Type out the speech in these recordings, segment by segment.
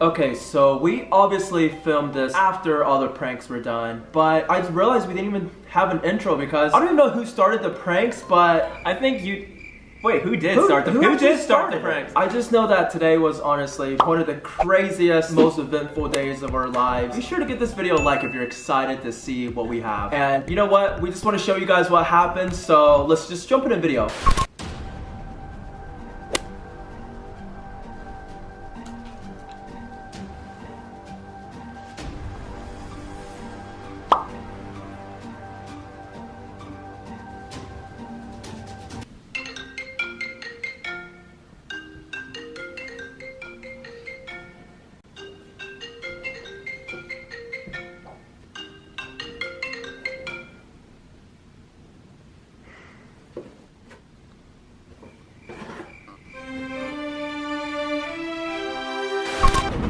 Okay, so we obviously filmed this after all the pranks were done, but I realized we didn't even have an intro because I don't even know who started the pranks, but I think you. Wait, who did who, start the? who Who, did start the pranks? I just know that today was honestly one of the craziest, most eventful days of our lives. Be sure to give this video a like if you're excited to see what we have. And you know what? We just want to show you guys what happened, so let's just jump in the video.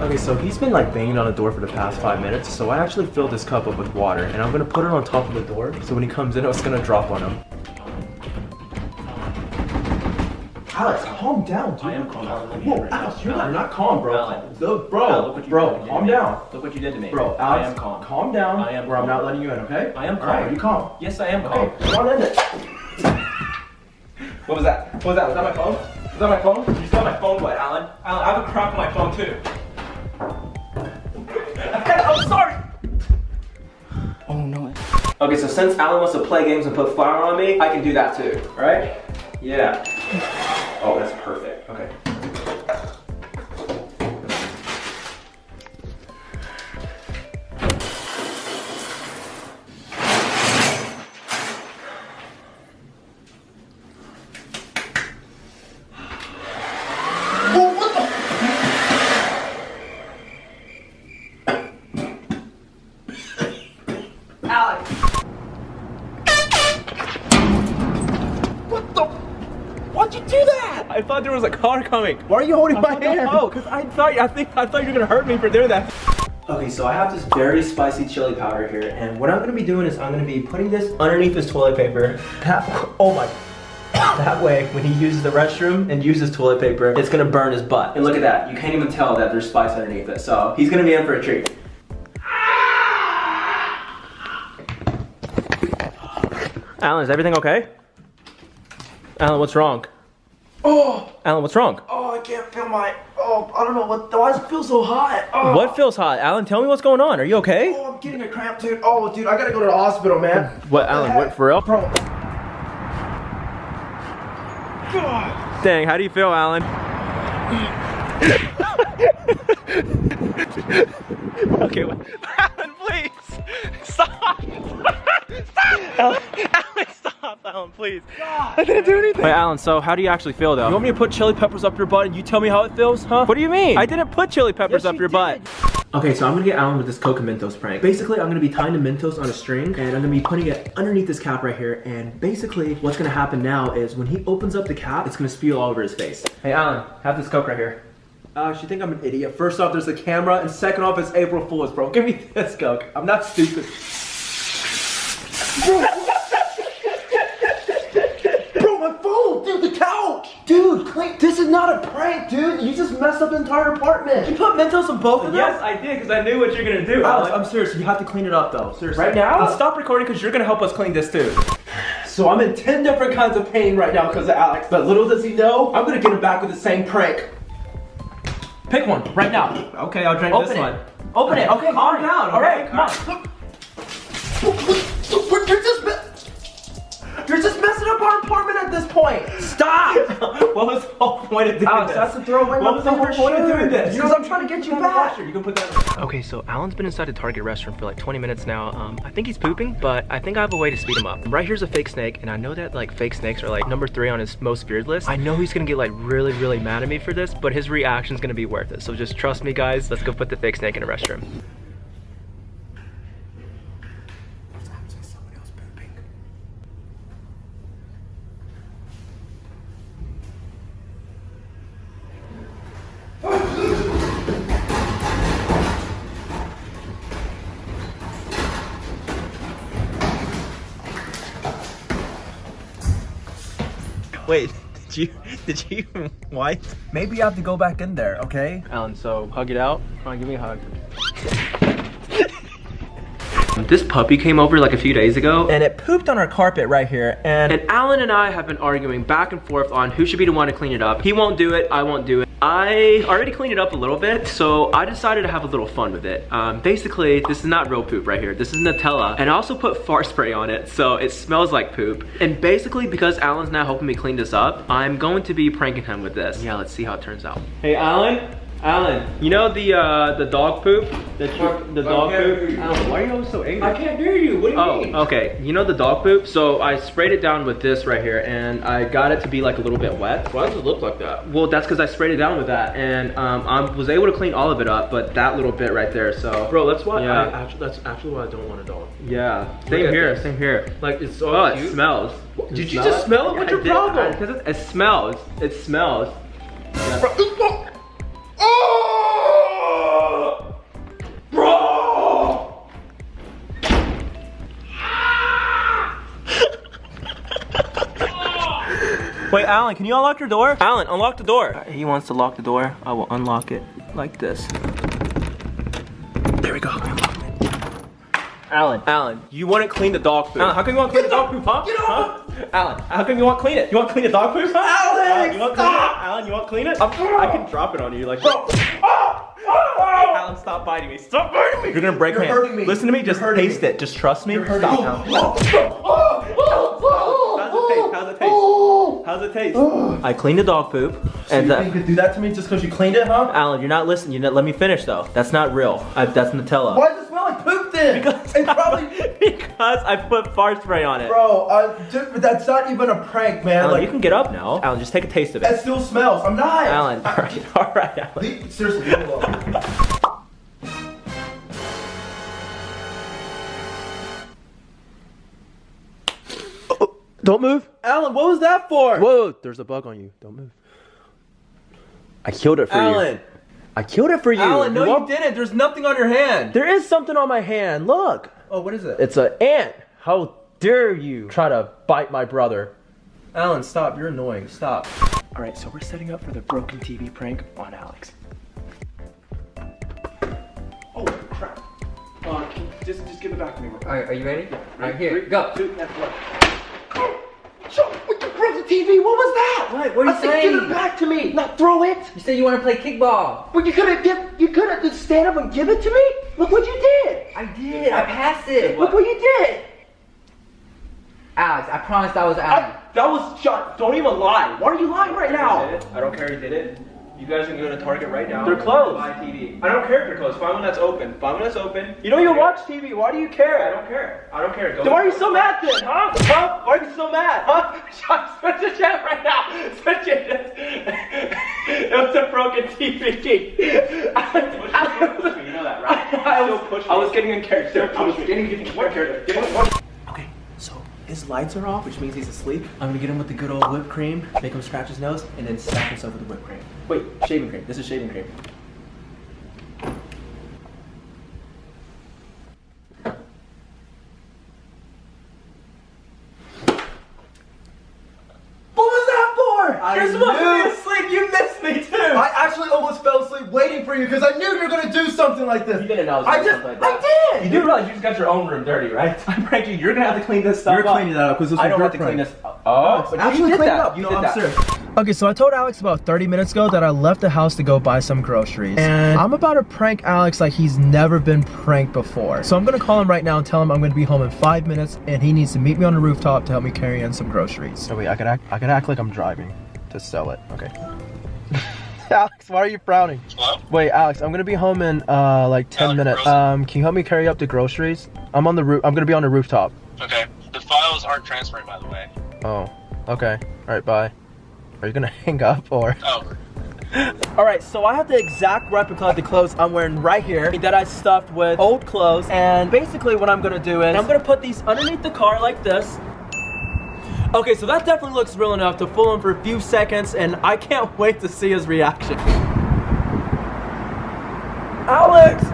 Okay, so he's been like banging on the door for the past five minutes, so I actually filled this cup up with water, and I'm gonna put it on top of the door, so when he comes in, it's gonna drop on him. Alex, calm down, dude. I am calm. Whoa, Alex, you're not, you're not calm, bro. Alex. No, bro, Al, look what you bro, did calm me. down. Look what you did to me. Bro, Alex, I am calm. calm down, I am or I'm not letting you in, okay? I am All right, calm. you calm. Yes, I am calm. Okay, come on in it. What was that? What was that? Was that my phone? Was that my phone? You got my phone wet, Alan. Alan, I have a crack on my phone too. I'm sorry. Oh no. Okay, so since Alan wants to play games and put fire on me, I can do that too, right? Yeah. Oh, that's perfect. Okay. Was a car coming. Why are you holding my hand? Oh, because I thought I think I thought you were gonna hurt me for doing that. Okay, so I have this very spicy chili powder here, and what I'm gonna be doing is I'm gonna be putting this underneath this toilet paper. That, oh my. That way, when he uses the restroom and uses toilet paper, it's gonna burn his butt. And look at that, you can't even tell that there's spice underneath it. So he's gonna be in for a treat. Alan, is everything okay? Alan, what's wrong? Oh, Alan, what's wrong? oh, I can't feel my. Oh, I don't know what. Why does it feel so hot? Oh, What feels hot? Alan, tell me what's going on. Are you okay? Oh, I'm getting a cramp, dude. Oh, dude, I gotta go to the hospital, man. What, Alan? What for real? Bro. Dang, how do you feel, Alan? okay, Alan, please. I didn't do anything. Wait, Alan. So, how do you actually feel, though? You want me to put chili peppers up your butt and you tell me how it feels, huh? What do you mean? I didn't put chili peppers Yes, up you your butt. Okay, so I'm gonna get Alan with this Coca Mentos prank. Basically, I'm gonna be tying the Mentos on a string and I'm gonna be putting it underneath this cap right here. And basically, what's gonna happen now is when he opens up the cap, it's gonna spew all over his face. Hey, Alan, have this Coke right here. Uh, Alex, you think I'm an idiot? First off, there's a camera, and second off, it's April Fool's, bro. Give me this Coke. I'm not stupid. Bro, my phone, dude, the couch. Dude, clean. This is not a prank, dude. You just messed up the entire apartment. You put Mentos on both of them? Yes, I did because I knew what you're gonna do. Alex, Alan. I'm serious. You have to clean it up, though. Seriously. Right now? Now stop recording because you're gonna help us clean this too. So I'm in 10 different kinds of pain right now because of Alex. But little does he know, I'm gonna get him back with the same prank. Pick one right now. Okay, I'll drink Open this it. one. Open it. Okay, calm fine. down. All right, come on. This point. Stop! what was the whole point of doing Alex, this? that's to throw away What was the whole point of doing this? Because I'm trying to get you back. You can put that. Okay, so Alan's been inside the Target restaurant for like 20 minutes now. Um, I think he's pooping, but I think I have a way to speed him up. Right here's a fake snake, and I know that like fake snakes are like number three on his most feared list. I know he's gonna get like really, really mad at me for this, but his reaction's gonna be worth it. So just trust me, guys. Let's go put the fake snake in a restroom. Wait, Did you did you even wipe? Maybe you have to go back in there, okay? Alan, so hug it out. Come on, give me a hug. This puppy came over like a few days ago And it pooped on our carpet right here. And and Alan and I have been arguing back and forth on who should be the one to clean it up. He won't do it, I won't do it. I already cleaned it up a little bit, so I decided to have a little fun with it. Um, basically, this is not real poop right here. This is Nutella, and I also put fart spray on it, so it smells like poop. And basically, because Alan's now helping me clean this up, I'm going to be pranking him with this. Yeah, let's see how it turns out. Hey, Alan? Alan, you know the uh, the dog poop? The, the dog poop? Alan, why are you always so angry? I can't hear you. What do you Oh, mean? okay. You know the dog poop? So I sprayed it down with this right here and I got it to be like a little bit wet. Why does it look like that? Well, that's because I sprayed it down with that and um, I was able to clean all of it up, but that little bit right there, so. Bro, that's why Yeah. I actually that's actually why I don't want a dog. Yeah, same at here, same here. Like it's so Oh, it cute. smells. Did you just smell it? What's your problem? Because it, it smells. It smells. Oh! Wait, Alan, can you unlock your door? Alan, unlock the door. Uh, he wants to lock the door. I will unlock it like this. There we go. Alan, Alan, you want to clean the dog poop. Alan, how come you want to clean the dog poop, huh? Get off! Huh? Alan, how come you want to clean it? You want to clean the dog poop, huh? Alex, Alan, you want to clean stop! it? Alan, you want to clean it? I'm- I can drop it on you like Bro! Alan, stop biting me. Stop biting me. You're gonna break You're my hand. hurting me. Listen to me. Just You're hurting taste me. it. Just trust me. You're Stop, me. Alan. How's it taste? I cleaned the dog poop, and you uh, you could do that to me just because you cleaned it, huh? Alan, you're not listening. You let me finish though. That's not real. I, that's Nutella. Why does it smell like poop then? Because, it's probably, because I put fart spray on it. bro. Uh, dude, that's not even a prank, man. Alan, like, you can get up now. Alan, just take a taste of it. that still smells. I'm not. Alan, all right, all right, Alan. Seriously, Don't move. Alan, what was that for? Whoa, there's a bug on you. Don't move. I killed it for you. Alan. I killed it for you. Alan, no, you won't- didn't. There's nothing on your hand. There is something on my hand. Look. Oh, what is it? It's an ant. How dare you try to bite my brother? Alan, stop. You're annoying. Stop. All right, so we're setting up for the broken TV prank on Alex. Oh crap. Uh, can you just just give it back to me. Alright, are you ready? Alright, here, go. Two, that's what. Joe, what you broke the TV? What was that? What? What are you I said, give saying? it back to me. Not throw it. You said you want to play kickball. But you could have give, you could have just stand up and give it to me. Look what you did. I did. I passed it. Look what you did. Alex, I promised I was Alan. I, that was shot. Don't even lie. Why are you lying right now? I don't care who did it. You guys can go to Target right now. They're closed. Buy TV. I don't care if they're closed. Find one that's open. Find one that's open. You don't even watch TV. Why do you care? I don't care. I don't care. Go Then why are you so mad then, huh? Huh? Why are you so mad, huh? Switch the chat right now. Switch it. it was a broken TV. You know that, right? I was. I was getting in character. I was getting in What character. character? Give me one. Okay, so his lights are off, which means he's asleep. I'm gonna get him with the good old whipped cream, make him scratch his nose, and then slap himself with the whipped cream. Wait, shaving cream. This is shaving cream. What was that for? I You're supposed to be asleep. You missed me too. I actually almost fell asleep waiting for you because I knew you were gonna do something like this. You didn't know I I do just, something like I You did. do realize you just got your own room dirty, right? I pranked you. You're gonna have to clean this stuff You're up. cleaning that up because this I was don't your have to clean prank. this. Oh, but you Actually, did clean that. it up. You no, did I'm that. serious. Okay, so I told Alex about 30 minutes ago that I left the house to go buy some groceries. And I'm about to prank Alex like he's never been pranked before. So I'm gonna call him right now and tell him I'm gonna be home in five minutes and he needs to meet me on the rooftop to help me carry in some groceries. Oh wait, I could act. I could act like I'm driving to sell it. Okay. Alex, why are you frowning? Hello? Wait, Alex, I'm gonna be home in uh like 10 Alex, minutes. Um, can you help me carry up the groceries? I'm on the roof. I'm gonna be on the rooftop. Okay. The files aren't transferring, by the way. Oh, okay. All right, bye. Are you gonna hang up or? Oh. All right, so I have the exact replica of the clothes I'm wearing right here that I stuffed with old clothes. And basically what I'm gonna do is I'm gonna put these underneath the car like this. Okay, so that definitely looks real enough to fool him for a few seconds, and I can't wait to see his reaction. Alex!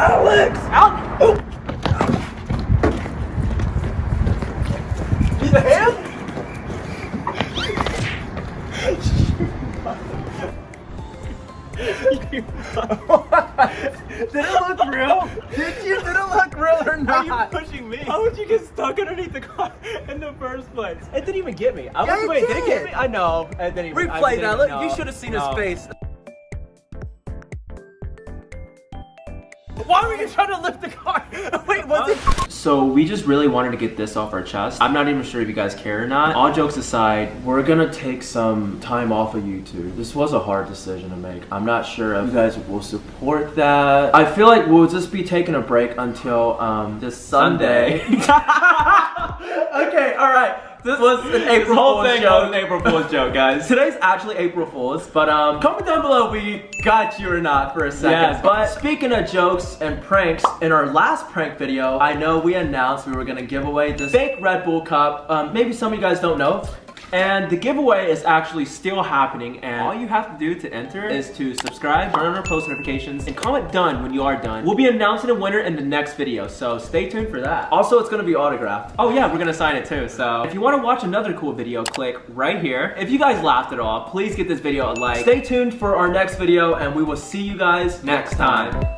Alex! Alex! Oh. The hand? Did it look real? Did you? Did it look real or not? Pushing me? How would you get stuck underneath the car in the first place? It didn't even get me. I Yeah, was it wait, did it get me? I know. It didn't even, I Replay didn't that. even Look, know. you should have seen No. his face. Why were you trying to lift the car? Wait, was it? So we just really wanted to get this off our chest. I'm not even sure if you guys care or not. All jokes aside, we're gonna take some time off of YouTube. This was a hard decision to make. I'm not sure if you guys will support that. I feel like we'll just be taking a break until um, this Sunday. okay, all right. This was an April whole Fool's thing joke. was an April Fool's joke, guys. Today's actually April Fool's, But um, comment down below if we got you or not for a second. Yes, but speaking of jokes and pranks, in our last prank video, I know we announced we were gonna give away this fake Red Bull cup. Um, maybe some of you guys don't know. And the giveaway is actually still happening and all you have to do to enter is to subscribe, turn on our post notifications, and comment done when you are done. We'll be announcing a winner in the next video, so stay tuned for that. Also, it's gonna be autographed. Oh yeah, we're gonna sign it too, so if you wanna watch another cool video, click right here. If you guys laughed at all, please give this video a like. Stay tuned for our next video and we will see you guys next time.